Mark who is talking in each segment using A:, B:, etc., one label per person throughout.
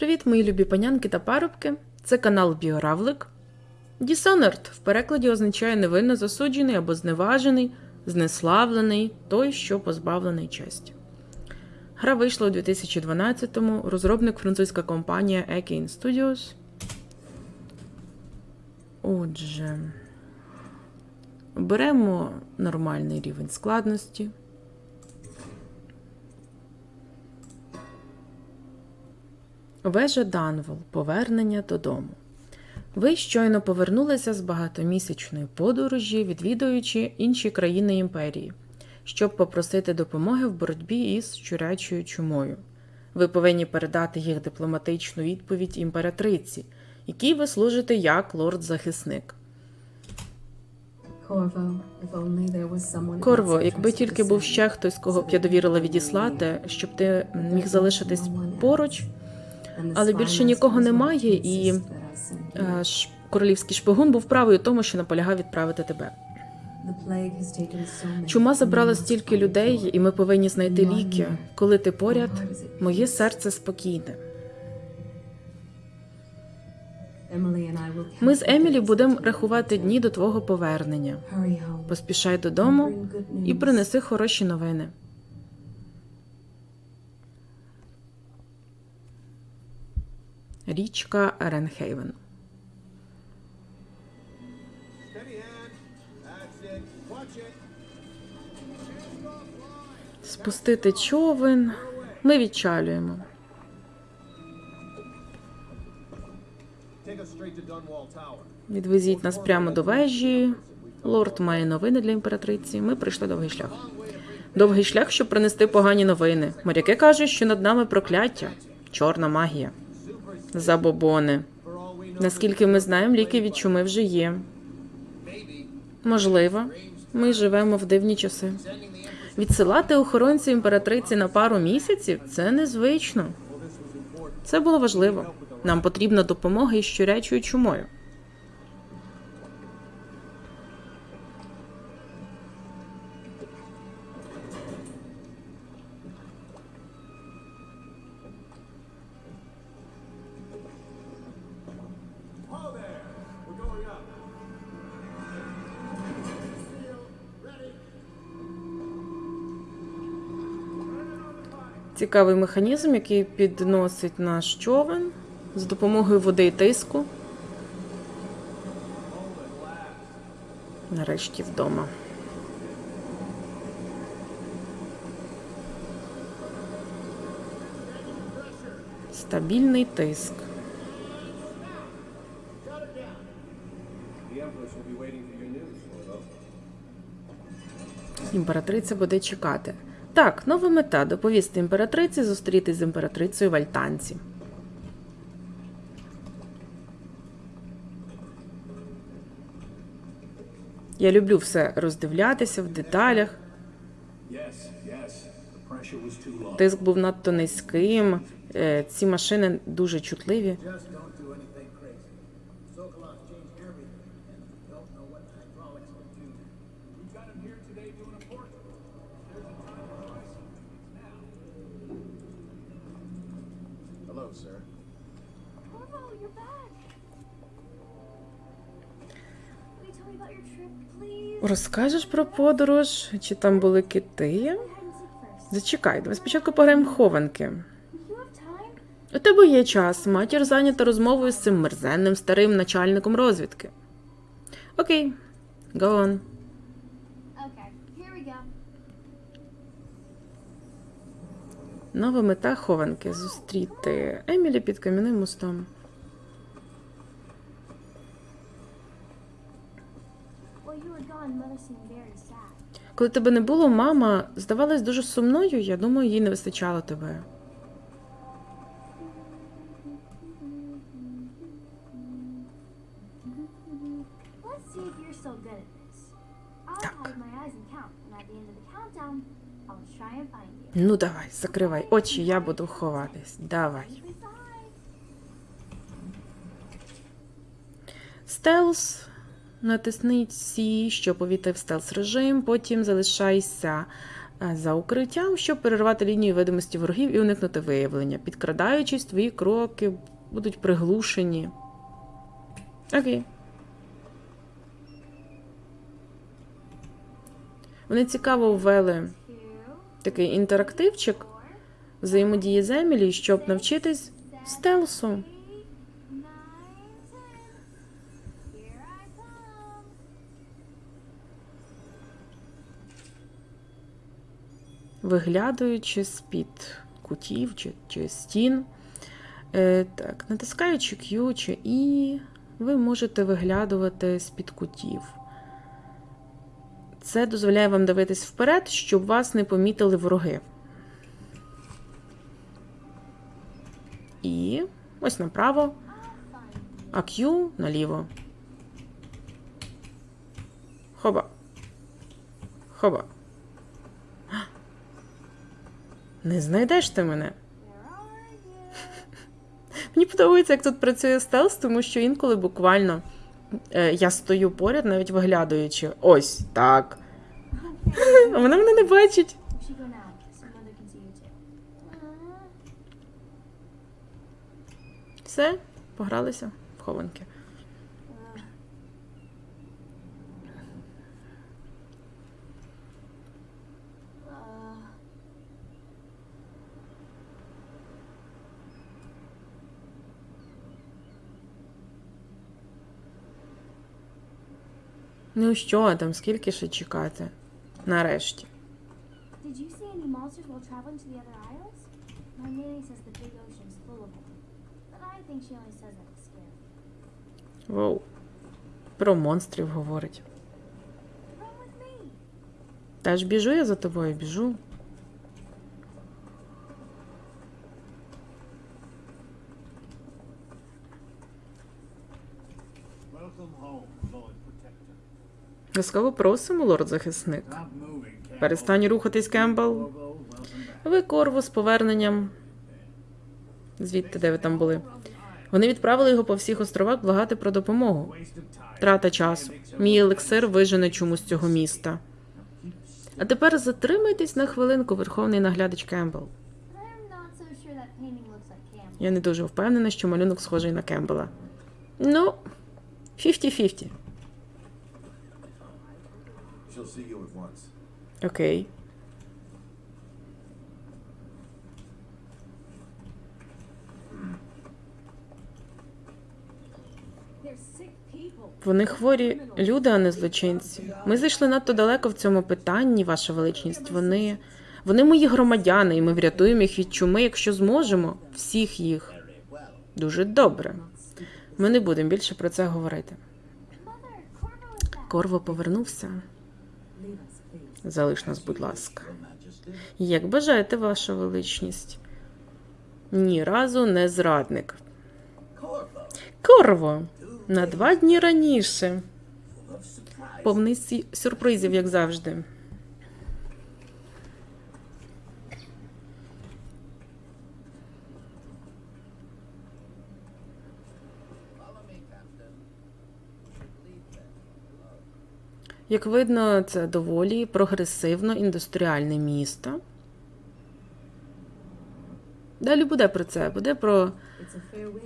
A: Привіт, мої любі панянки та парубки. Це канал Біоравлик. Dishonored в перекладі означає невинно засуджений або зневажений, знеславлений, той, що позбавлений честі. Гра вийшла у 2012-му. Розробник французька компанія Ekin Studios. Отже, беремо нормальний рівень складності. Вежа Данвол. Повернення додому. Ви щойно повернулися з багатомісячної подорожі, відвідуючи інші країни імперії, щоб попросити допомоги в боротьбі із щурячою чумою. Ви повинні передати їх дипломатичну відповідь імператриці, якій ви служите як лорд-захисник. Корво, якби тільки був ще хтось, кого б я довірила відіслати, щоб ти міг залишитись поруч, але більше нікого немає, і е, королівський шпигун був правий у тому, що наполягав відправити тебе. Чума забрала стільки людей, і ми повинні знайти ліки. Коли ти поряд, моє серце спокійне. Ми з Емілі будемо рахувати дні до твого повернення. Поспішай додому і принеси хороші новини. Річка Ренхейвен. Спустити човен. Ми відчалюємо. Відвезіть нас прямо до вежі. Лорд має новини для імператриці. Ми пройшли довгий шлях. Довгий шлях, щоб принести погані новини. Моряки кажуть, що над нами прокляття, чорна магія. Забобони. Наскільки ми знаємо, ліки від чуми вже є. Можливо, ми живемо в дивні часи. Відсилати охоронців імператриці на пару місяців це незвично. Це було важливо. Нам потрібна допомога із щурячою чумою. Цікавий механізм, який підносить наш човен з допомогою води і тиску. Нарешті вдома. Стабільний тиск. Імператриця буде чекати. Так, нова мета доповісти імператриці зустрітись з імператрицею в Альтанці. Я люблю все роздивлятися в деталях. Тиск був надто низьким. е, Ці машини дуже чутливі. Розкажеш про подорож? Чи там були кити? Зачекай, давай спочатку пограємо в хованки. У тебе є час. Матір зайнята розмовою з цим мерзенним старим начальником розвідки. Окей, go on. Нова мета хованки зустріти Емілі під кам'яним мостом. Коли тебе не було, мама здавалась дуже сумною. Я думаю, їй не вистачало тебе. Так. Ну давай, закривай очі, я буду ховатись. Давай. Stealth. Натисни C, щоб увійти в stealth режим, потім залишайся е, за укриттям, щоб перервати лінію видимості ворогів і уникнути виявлення. Підкрадаючись, твої кроки будуть приглушені. Окей. Вони цікаво ввели такий інтерактивчик взаємодії з Емілі, щоб навчитись стелсу. Виглядаючи з-під кутів чи, чи стін. Е, так, натискаючи Q чи І, ви можете виглядувати з-під кутів. Це дозволяє вам дивитись вперед, щоб вас не помітили вороги. І ось направо, а Q наліво. Хоба. Хоба. Не знайдеш ти мене. Мені подобається, як тут працює стелс, тому що інколи буквально е, я стою поряд, навіть виглядаючи. Ось так. А вона мене не бачить. Все, погралися в хованки. Ну що там, скільки ще чекати? Нарешті.
B: Did you see any monsters while traveling to the other isles? My nanny says the big ocean's full of them. But I think she only says that to scare me.
A: Воу. Про монстрів говорить.
B: Run with me!
A: Та ж біжу я за тобою, біжу. Ласкаво просимо, лорд захисник. Перестань рухатись, Кембл. Ви Корво з поверненням. Звідти, де ви там були. Вони відправили його по всіх островах благати про допомогу. Трата часу. Мій елексир вижене чомусь з цього міста. А тепер затримайтесь на хвилинку, верховний наглядач Кембл. Я не дуже впевнена, що малюнок схожий на Кембела. Ну, 50-50.
C: She'll see you at once.
A: Окей. Вони хворі люди, а не злочинці. Ми зайшли надто далеко в цьому питанні, ваша величність. Вони. Вони мої громадяни, і ми врятуємо їх від чуми, якщо зможемо. Всіх їх. Дуже добре. Ми не будемо більше про це говорити. Корво повернувся. Залиш нас, будь ласка. Як бажаєте, ваша величність. Ні разу не зрадник. Корво! На два дні раніше. Повний сюрпризів, як завжди. Як видно, це доволі прогресивно індустріальне місто. Далі буде про це. Буде про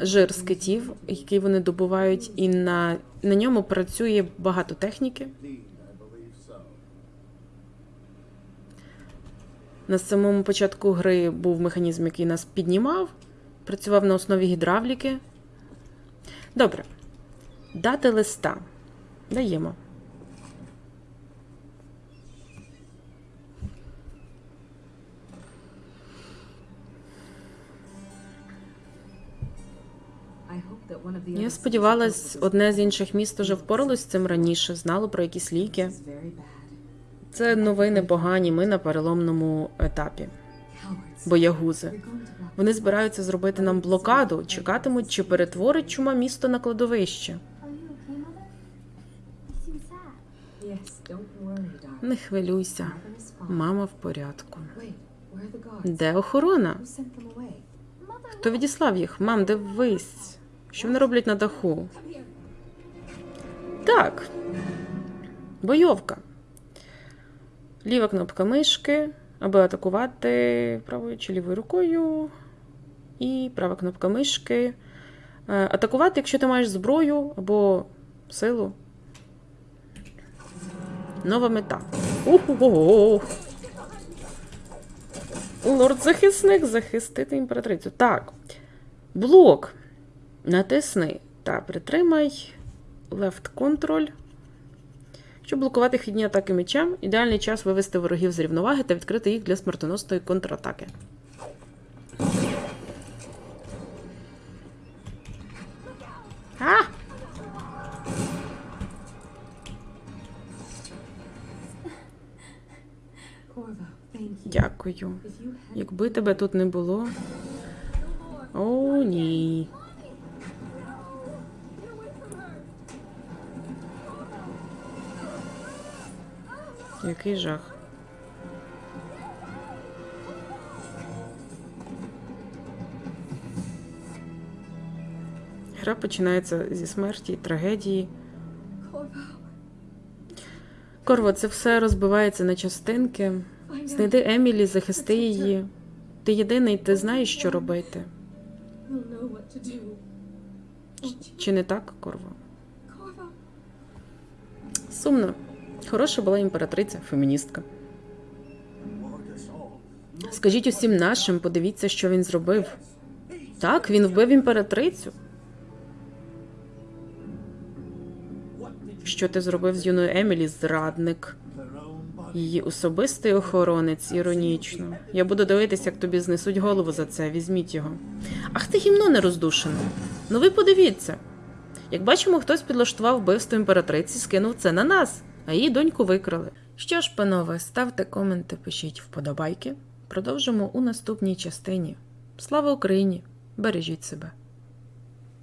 A: жир з китів, який вони добувають, і на, на ньому працює багато техніки. На самому початку гри був механізм, який нас піднімав, працював на основі гідравліки. Добре. Дати листа. Даємо. Я сподівалась, одне з інших міст уже впоралось з цим раніше, знало про якісь ліки. Це новини погані, ми на переломному етапі. Боягузи. Вони збираються зробити нам блокаду, чекатимуть, чи перетворить чума місто на кладовище. Не хвилюйся, мама в порядку. Де охорона? Хто відіслав їх? Мам, дивись. Що вони роблять на даху? Так. Бойовка. Ліва кнопка мишки, аби атакувати правою чи лівою рукою. І права кнопка мишки. Е, Атакувати, якщо ти маєш зброю або силу. Нова мета. Уху-го-го. Лорд-захисник захистити імператрицю. Так. Блок. Натисни та притримай. Left Control. Щоб блокувати хідні атаки мечем, ідеальний час вивести ворогів з рівноваги та відкрити їх для смертоносної контратаки. А! Дякую. Якби тебе тут не було. О, ні. Який жах. Гра починається зі смерті, трагедії. Корво, це все розбивається на частинки. Знайди Емілі, захисти її. Ти єдиний, ти знаєш, що робити. Чи не так, Корво? Сумно. Хороша була імператриця, феміністка. Скажіть усім нашим, подивіться, що він зробив. Так, він вбив імператрицю. Що ти зробив з юною Емілі, зрадник? Її особистий охоронець, іронічно. Я буду дивитися, як тобі знесуть голову за це. Візьміть його. Ах ти гімно не роздушене. Ну ви подивіться. Як бачимо, хтось підлаштував вбивство імператриці, скинув це на нас, а її доньку викрали. Що ж, панове, ставте коменти, пишіть вподобайки. Продовжимо у наступній частині. Слава Україні! Бережіть себе!